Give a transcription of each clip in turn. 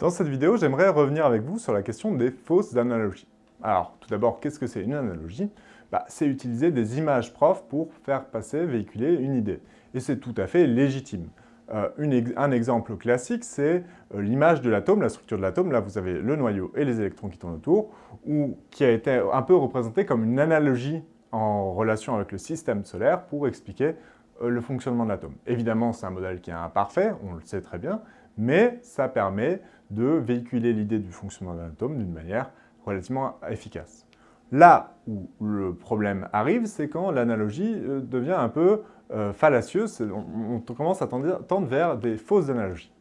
Dans cette vidéo, j'aimerais revenir avec vous sur la question des fausses analogies. Alors, tout d'abord, qu'est-ce que c'est une analogie? Bah, C'est utiliser des images profs pour faire passer, véhiculer une idée. Et c'est tout à fait légitime. Euh, un exemple classique, c'est euh, l'image de l'atome, la structure de l'atome. Là, vous avez le noyau et les électrons qui tournent autour, ou qui a été un peu représenté comme une analogie en relation avec le système solaire pour expliquer euh, le fonctionnement de l'atome. Évidemment, c'est un modèle qui est imparfait, on le sait très bien, mais ça permet de véhiculer l'idée du fonctionnement d'un atome d'une manière relativement efficace. Là où le problème arrive, c'est quand l'analogie euh, devient un peu euh, fallacieuse, on, commence à tendre, vers des fausses analogies.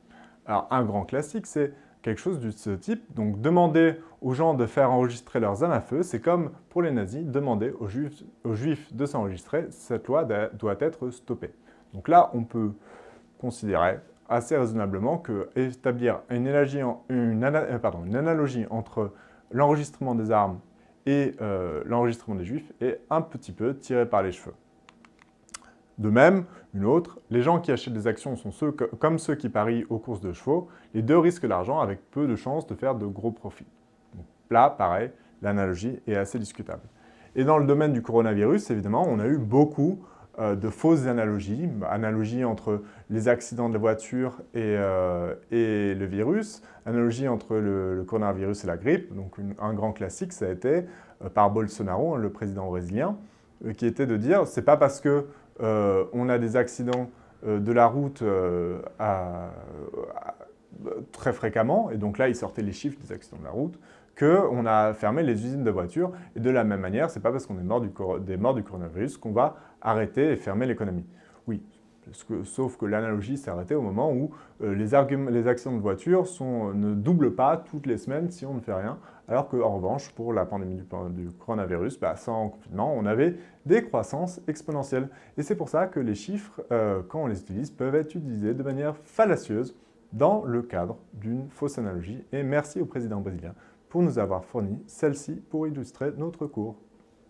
Alors un grand classique, c'est quelque chose de ce type. Donc demander aux gens de faire enregistrer leurs âmes à feu, c'est comme pour les nazis, demander aux juifs de s'enregistrer, cette loi doit être stoppée. Donc là, on peut considérer assez raisonnablement que établir une analogie, une, euh, une analogie entre l'enregistrement des armes et euh, l'enregistrement des juifs est un petit peu tiré par les cheveux. De même, une autre, les gens qui achètent des actions sont ceux comme ceux qui parient aux courses de chevaux, les deux risquent l'argent avec peu de chances de faire de gros profits. là, pareil, l'analogie est assez discutable. Et dans le domaine du coronavirus, évidemment, on a eu beaucoup de fausses analogies, analogies entre les accidents de la voiture et, euh, le virus, analogie entre le, coronavirus et la grippe. Donc un grand classique, ça a été euh, par Bolsonaro, le président brésilien, qui était de dire c'est pas parce que on a des accidents de la route très fréquemment, et donc là il sortait les chiffres des accidents de la route, qu'on a fermé les usines de voitures. Et de la même manière, ce n'est pas parce qu'on est mort du, des morts du coronavirus qu'on va arrêter et fermer l'économie. Oui, sauf que l'analogie s'est arrêtée au moment où euh, les, les, actions de voitures ne doublent pas toutes les semaines si on ne fait rien, alors qu'en revanche, pour la pandémie du, coronavirus, bah, sans confinement, on avait des croissances exponentielles. Et c'est pour ça que les chiffres, euh, quand on les utilise, peuvent être utilisés de manière fallacieuse dans le cadre d'une fausse analogie. Et merci au président brésilien pour nous avoir fourni celle-ci pour illustrer notre cours.